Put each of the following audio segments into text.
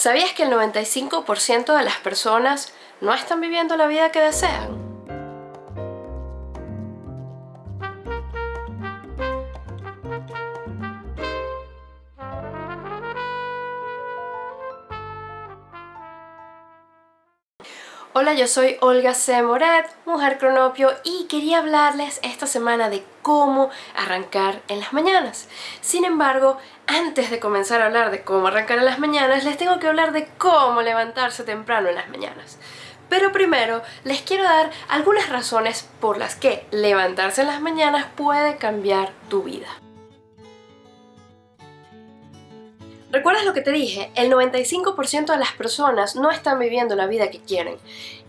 ¿Sabías que el 95% de las personas no están viviendo la vida que desean? Hola, yo soy Olga C. Moret, mujer cronopio y quería hablarles esta semana de cómo arrancar en las mañanas. Sin embargo, antes de comenzar a hablar de cómo arrancar en las mañanas, les tengo que hablar de cómo levantarse temprano en las mañanas. Pero primero, les quiero dar algunas razones por las que levantarse en las mañanas puede cambiar tu vida. ¿Recuerdas lo que te dije? El 95% de las personas no están viviendo la vida que quieren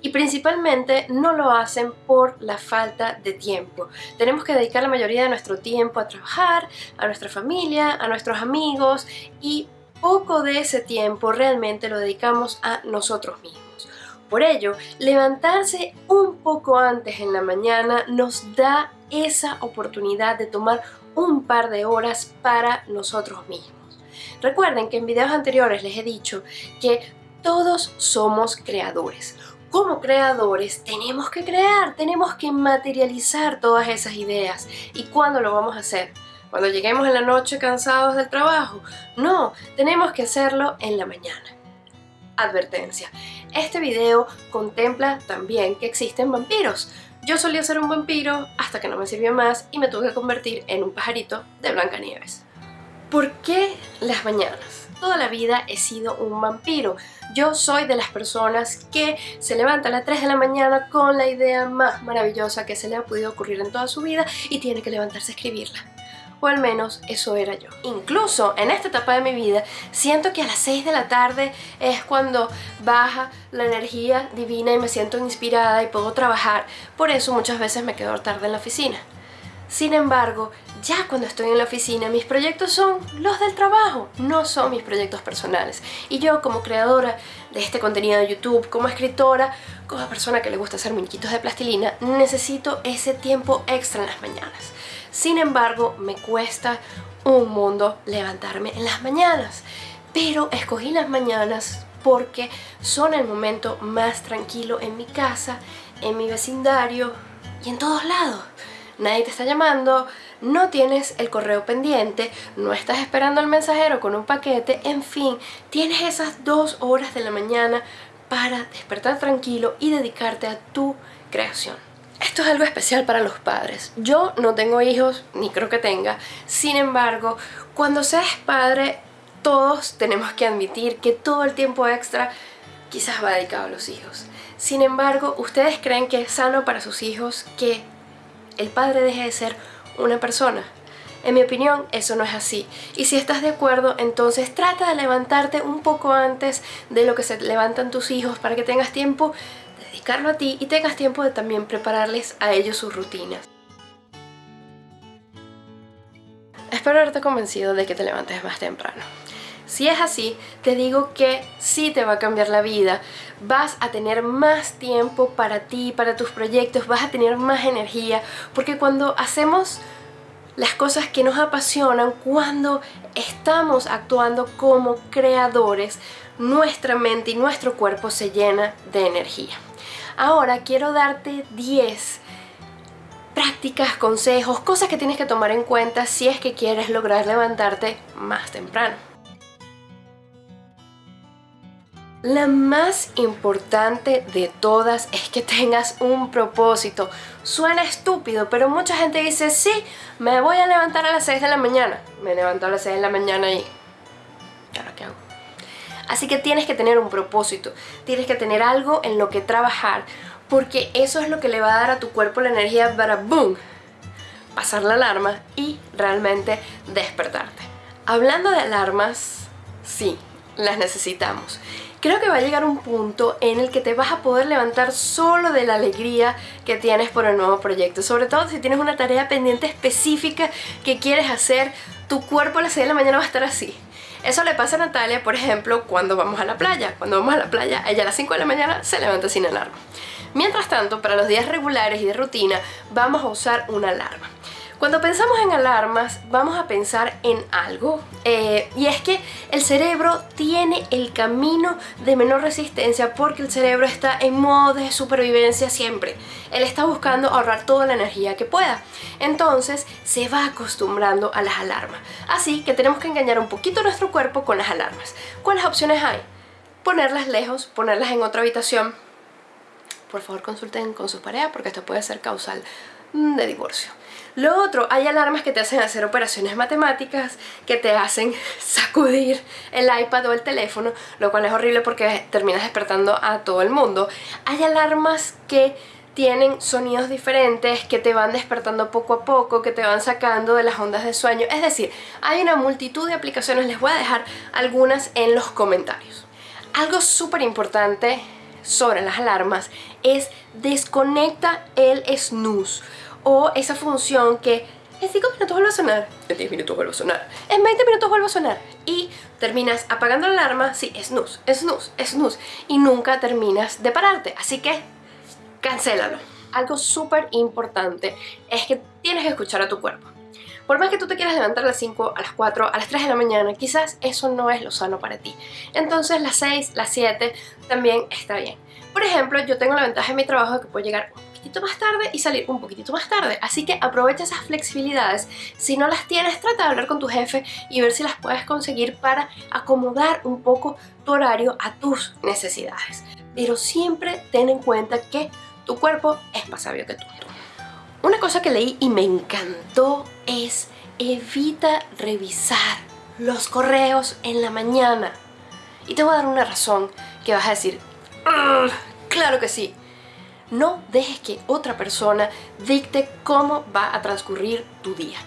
y principalmente no lo hacen por la falta de tiempo. Tenemos que dedicar la mayoría de nuestro tiempo a trabajar, a nuestra familia, a nuestros amigos y poco de ese tiempo realmente lo dedicamos a nosotros mismos. Por ello, levantarse un poco antes en la mañana nos da esa oportunidad de tomar un par de horas para nosotros mismos. Recuerden que en videos anteriores les he dicho que todos somos creadores. Como creadores tenemos que crear, tenemos que materializar todas esas ideas. ¿Y cuándo lo vamos a hacer? ¿Cuando lleguemos en la noche cansados del trabajo? No, tenemos que hacerlo en la mañana. Advertencia, este video contempla también que existen vampiros. Yo solía ser un vampiro hasta que no me sirvió más y me tuve que convertir en un pajarito de Blancanieves. ¿Por qué las mañanas? Toda la vida he sido un vampiro. Yo soy de las personas que se levanta a las 3 de la mañana con la idea más maravillosa que se le ha podido ocurrir en toda su vida y tiene que levantarse a escribirla. O al menos eso era yo. Incluso en esta etapa de mi vida siento que a las 6 de la tarde es cuando baja la energía divina y me siento inspirada y puedo trabajar. Por eso muchas veces me quedo tarde en la oficina. Sin embargo, ya cuando estoy en la oficina, mis proyectos son los del trabajo, no son mis proyectos personales. Y yo como creadora de este contenido de YouTube, como escritora, como persona que le gusta hacer muñequitos de plastilina, necesito ese tiempo extra en las mañanas. Sin embargo, me cuesta un mundo levantarme en las mañanas. Pero escogí las mañanas porque son el momento más tranquilo en mi casa, en mi vecindario y en todos lados nadie te está llamando, no tienes el correo pendiente, no estás esperando al mensajero con un paquete, en fin, tienes esas dos horas de la mañana para despertar tranquilo y dedicarte a tu creación. Esto es algo especial para los padres. Yo no tengo hijos, ni creo que tenga. Sin embargo, cuando seas padre, todos tenemos que admitir que todo el tiempo extra quizás va dedicado a los hijos. Sin embargo, ¿ustedes creen que es sano para sus hijos que el padre deje de ser una persona. En mi opinión, eso no es así. Y si estás de acuerdo, entonces trata de levantarte un poco antes de lo que se levantan tus hijos para que tengas tiempo de dedicarlo a ti y tengas tiempo de también prepararles a ellos sus rutinas. Espero haberte convencido de que te levantes más temprano. Si es así, te digo que sí te va a cambiar la vida. Vas a tener más tiempo para ti, para tus proyectos, vas a tener más energía, porque cuando hacemos las cosas que nos apasionan, cuando estamos actuando como creadores, nuestra mente y nuestro cuerpo se llena de energía. Ahora quiero darte 10 prácticas, consejos, cosas que tienes que tomar en cuenta si es que quieres lograr levantarte más temprano. La más importante de todas es que tengas un propósito. Suena estúpido, pero mucha gente dice, sí, me voy a levantar a las 6 de la mañana. Me levanto a las 6 de la mañana y... ¿Ahora qué hago? Así que tienes que tener un propósito, tienes que tener algo en lo que trabajar, porque eso es lo que le va a dar a tu cuerpo la energía para boom, pasar la alarma y realmente despertarte. Hablando de alarmas, sí, las necesitamos. Creo que va a llegar un punto en el que te vas a poder levantar solo de la alegría que tienes por el nuevo proyecto. Sobre todo si tienes una tarea pendiente específica que quieres hacer, tu cuerpo a las 6 de la mañana va a estar así. Eso le pasa a Natalia, por ejemplo, cuando vamos a la playa. Cuando vamos a la playa, ella a las 5 de la mañana se levanta sin alarma. Mientras tanto, para los días regulares y de rutina, vamos a usar una alarma. Cuando pensamos en alarmas, vamos a pensar en algo, eh, y es que el cerebro tiene el camino de menor resistencia porque el cerebro está en modo de supervivencia siempre. Él está buscando ahorrar toda la energía que pueda. Entonces se va acostumbrando a las alarmas. Así que tenemos que engañar un poquito nuestro cuerpo con las alarmas. ¿Cuáles opciones hay? Ponerlas lejos, ponerlas en otra habitación. Por favor consulten con su pareja porque esto puede ser causal de divorcio. Lo otro, hay alarmas que te hacen hacer operaciones matemáticas, que te hacen sacudir el iPad o el teléfono, lo cual es horrible porque terminas despertando a todo el mundo. Hay alarmas que tienen sonidos diferentes, que te van despertando poco a poco, que te van sacando de las ondas de sueño. Es decir, hay una multitud de aplicaciones, les voy a dejar algunas en los comentarios. Algo súper importante sobre las alarmas es desconecta el snooze o esa función que en 5 minutos vuelve a sonar, en 10 minutos vuelve a sonar, en 20 minutos vuelve a sonar y terminas apagando la alarma, sí, snooze, snooze, snooze y nunca terminas de pararte, así que cancélalo. Algo súper importante es que tienes que escuchar a tu cuerpo. Por más que tú te quieras levantar a las 5, a las 4, a las 3 de la mañana, quizás eso no es lo sano para ti. Entonces las 6, las 7 también está bien. Por ejemplo, yo tengo la ventaja en mi trabajo de que puedo llegar un poquitito más tarde y salir un poquitito más tarde. Así que aprovecha esas flexibilidades. Si no las tienes, trata de hablar con tu jefe y ver si las puedes conseguir para acomodar un poco tu horario a tus necesidades. Pero siempre ten en cuenta que tu cuerpo es más sabio que tú. Una cosa que leí y me encantó es evita revisar los correos en la mañana. Y te voy a dar una razón que vas a decir, claro que sí. No dejes que otra persona dicte cómo va a transcurrir tu día.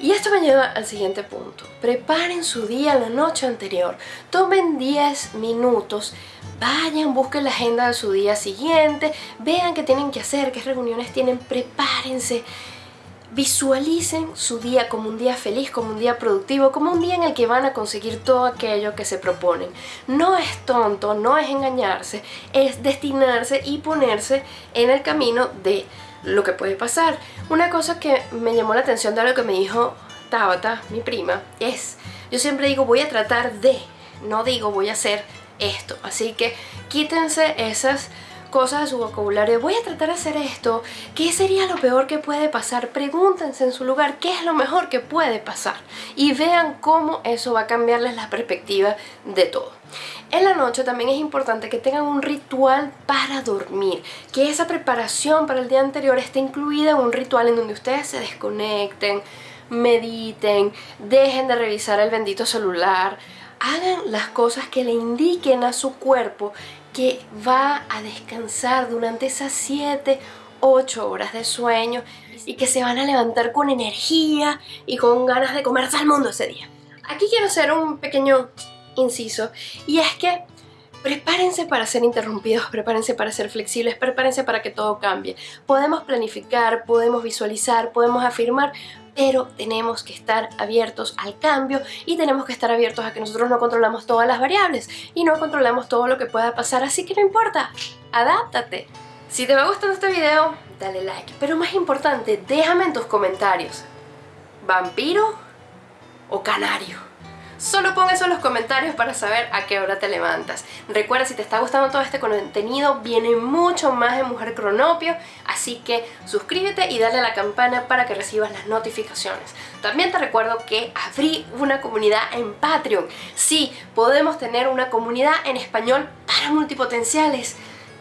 Y esto me lleva al siguiente punto. Preparen su día la noche anterior. Tomen 10 minutos. Vayan, busquen la agenda de su día siguiente. Vean qué tienen que hacer, qué reuniones tienen. Prepárense. Visualicen su día como un día feliz, como un día productivo, como un día en el que van a conseguir todo aquello que se proponen. No es tonto, no es engañarse, es destinarse y ponerse en el camino de lo que puede pasar. Una cosa que me llamó la atención de lo que me dijo Tabata, mi prima, es, yo siempre digo voy a tratar de, no digo voy a hacer esto. Así que quítense esas cosas de su vocabulario. Voy a tratar de hacer esto. ¿Qué sería lo peor que puede pasar? Pregúntense en su lugar qué es lo mejor que puede pasar. Y vean cómo eso va a cambiarles la perspectiva de todo. En la noche también es importante que tengan un ritual para dormir, que esa preparación para el día anterior esté incluida en un ritual en donde ustedes se desconecten, mediten, dejen de revisar el bendito celular, hagan las cosas que le indiquen a su cuerpo que va a descansar durante esas 7, 8 horas de sueño y que se van a levantar con energía y con ganas de comerse al mundo ese día. Aquí quiero hacer un pequeño inciso y es que prepárense para ser interrumpidos, prepárense para ser flexibles, prepárense para que todo cambie. Podemos planificar, podemos visualizar, podemos afirmar, pero tenemos que estar abiertos al cambio y tenemos que estar abiertos a que nosotros no controlamos todas las variables y no controlamos todo lo que pueda pasar, así que no importa, adáptate. Si te va gustando este video, dale like, pero más importante, déjame en tus comentarios, ¿vampiro o canario? Solo pon eso en los comentarios para saber a qué hora te levantas. Recuerda, si te está gustando todo este contenido, viene mucho más de Mujer Cronopio, así que suscríbete y dale a la campana para que recibas las notificaciones. También te recuerdo que abrí una comunidad en Patreon. Sí, podemos tener una comunidad en español para multipotenciales.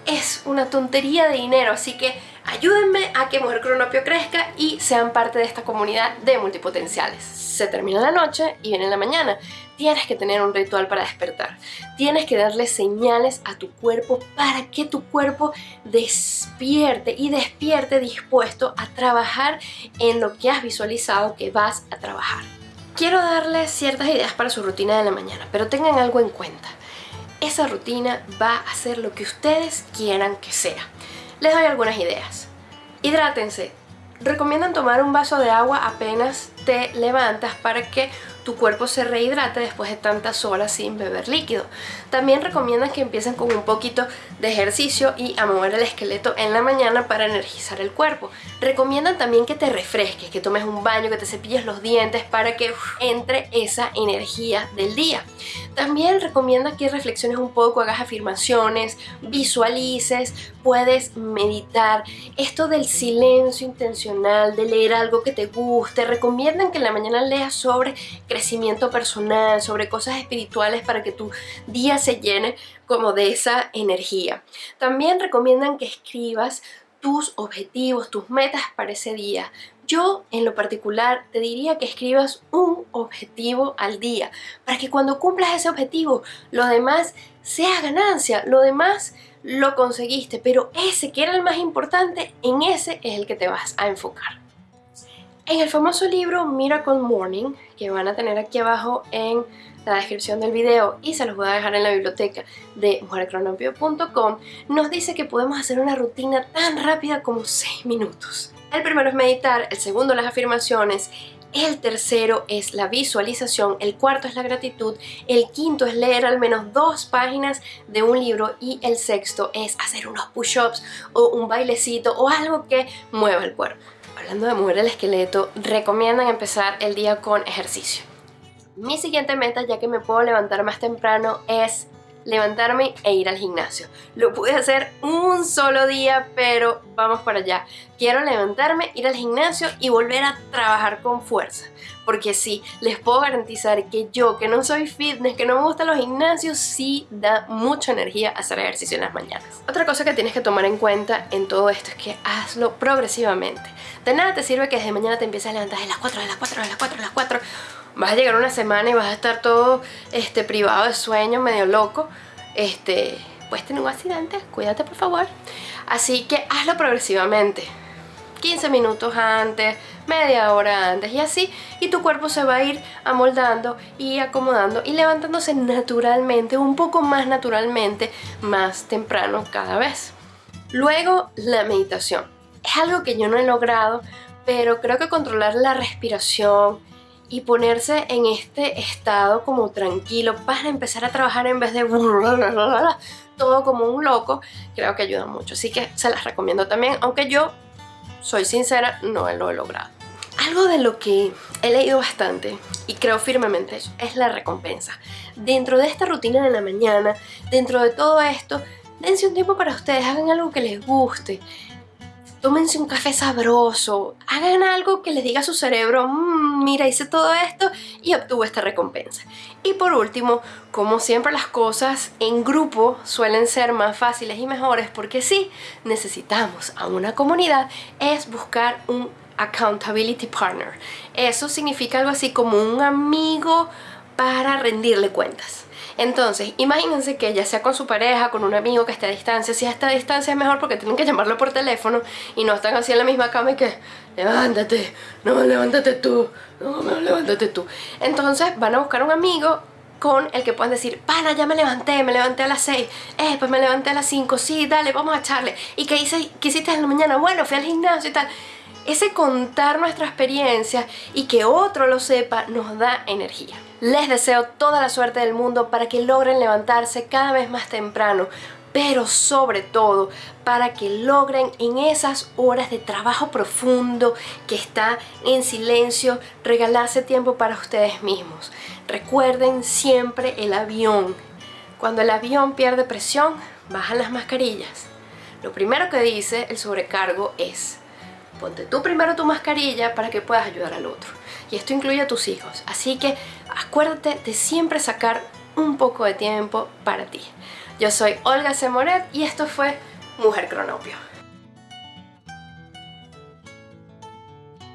Es una tontería de dinero, así que ayúdenme a que Mujer Cronopio crezca y sean parte de esta comunidad de multipotenciales se termina la noche y viene la mañana. Tienes que tener un ritual para despertar. Tienes que darle señales a tu cuerpo para que tu cuerpo despierte y despierte dispuesto a trabajar en lo que has visualizado que vas a trabajar. Quiero darles ciertas ideas para su rutina de la mañana, pero tengan algo en cuenta. Esa rutina va a ser lo que ustedes quieran que sea. Les doy algunas ideas. Hidrátense, recomiendan tomar un vaso de agua apenas te levantas para que tu cuerpo se rehidrate después de tantas horas sin beber líquido. También recomiendan que empiecen con un poquito de ejercicio y a mover el esqueleto en la mañana para energizar el cuerpo. Recomiendan también que te refresques, que tomes un baño, que te cepilles los dientes para que entre esa energía del día. También recomiendan que reflexiones un poco, hagas afirmaciones, visualices, puedes meditar. Esto del silencio intencional, de leer algo que te guste, recomiendan que en la mañana leas sobre crecimiento personal, sobre cosas espirituales para que tu día se llene como de esa energía. También recomiendan que escribas tus objetivos, tus metas para ese día. Yo en lo particular te diría que escribas un objetivo al día para que cuando cumplas ese objetivo lo demás sea ganancia, lo demás lo conseguiste, pero ese que era el más importante, en ese es el que te vas a enfocar. En el famoso libro Miracle Morning, que van a tener aquí abajo en la descripción del video y se los voy a dejar en la biblioteca de mujercronopio.com, nos dice que podemos hacer una rutina tan rápida como 6 minutos. El primero es meditar, el segundo las afirmaciones, el tercero es la visualización, el cuarto es la gratitud, el quinto es leer al menos dos páginas de un libro y el sexto es hacer unos push-ups o un bailecito o algo que mueva el cuerpo. Hablando de mover el esqueleto, recomiendan empezar el día con ejercicio. Mi siguiente meta, ya que me puedo levantar más temprano, es levantarme e ir al gimnasio. Lo pude hacer un solo día, pero vamos para allá. Quiero levantarme, ir al gimnasio y volver a trabajar con fuerza. Porque sí, les puedo garantizar que yo, que no soy fitness, que no me gustan los gimnasios, sí da mucha energía hacer ejercicio en las mañanas. Otra cosa que tienes que tomar en cuenta en todo esto es que hazlo progresivamente. De nada te sirve que desde mañana te empieces a levantar a las 4, a las 4, a las 4, a las 4 vas a llegar una semana y vas a estar todo este, privado de sueño, medio loco, este, puedes tener un accidente, cuídate por favor. Así que hazlo progresivamente. 15 minutos antes, media hora antes y así, y tu cuerpo se va a ir amoldando y acomodando y levantándose naturalmente, un poco más naturalmente, más temprano cada vez. Luego, la meditación. Es algo que yo no he logrado, pero creo que controlar la respiración, y ponerse en este estado como tranquilo para empezar a trabajar en vez de todo como un loco, creo que ayuda mucho. Así que se las recomiendo también, aunque yo, soy sincera, no lo he logrado. Algo de lo que he leído bastante y creo firmemente es la recompensa. Dentro de esta rutina de la mañana, dentro de todo esto, dense un tiempo para ustedes, hagan algo que les guste tómense un café sabroso, hagan algo que les diga a su cerebro, mmm, mira, hice todo esto y obtuve esta recompensa. Y por último, como siempre las cosas en grupo suelen ser más fáciles y mejores porque sí, necesitamos a una comunidad, es buscar un accountability partner. Eso significa algo así como un amigo para rendirle cuentas. Entonces, imagínense que ya sea con su pareja, con un amigo que esté a distancia, si a esta distancia es mejor porque tienen que llamarlo por teléfono y no están así en la misma cama y que levántate, no, levántate tú, no, levántate tú. Entonces van a buscar un amigo con el que puedan decir, pana, ya me levanté, me levanté a las 6, eh, pues me levanté a las 5, sí, dale, vamos a echarle. ¿Y qué, hice, qué hiciste en la mañana? Bueno, fui al gimnasio y tal. Ese contar nuestra experiencia y que otro lo sepa nos da energía. Les deseo toda la suerte del mundo para que logren levantarse cada vez más temprano, pero sobre todo para que logren en esas horas de trabajo profundo que está en silencio regalarse tiempo para ustedes mismos. Recuerden siempre el avión. Cuando el avión pierde presión, bajan las mascarillas. Lo primero que dice el sobrecargo es Ponte tú primero tu mascarilla para que puedas ayudar al otro. Y esto incluye a tus hijos. Así que acuérdate de siempre sacar un poco de tiempo para ti. Yo soy Olga Semoret y esto fue Mujer Cronopio.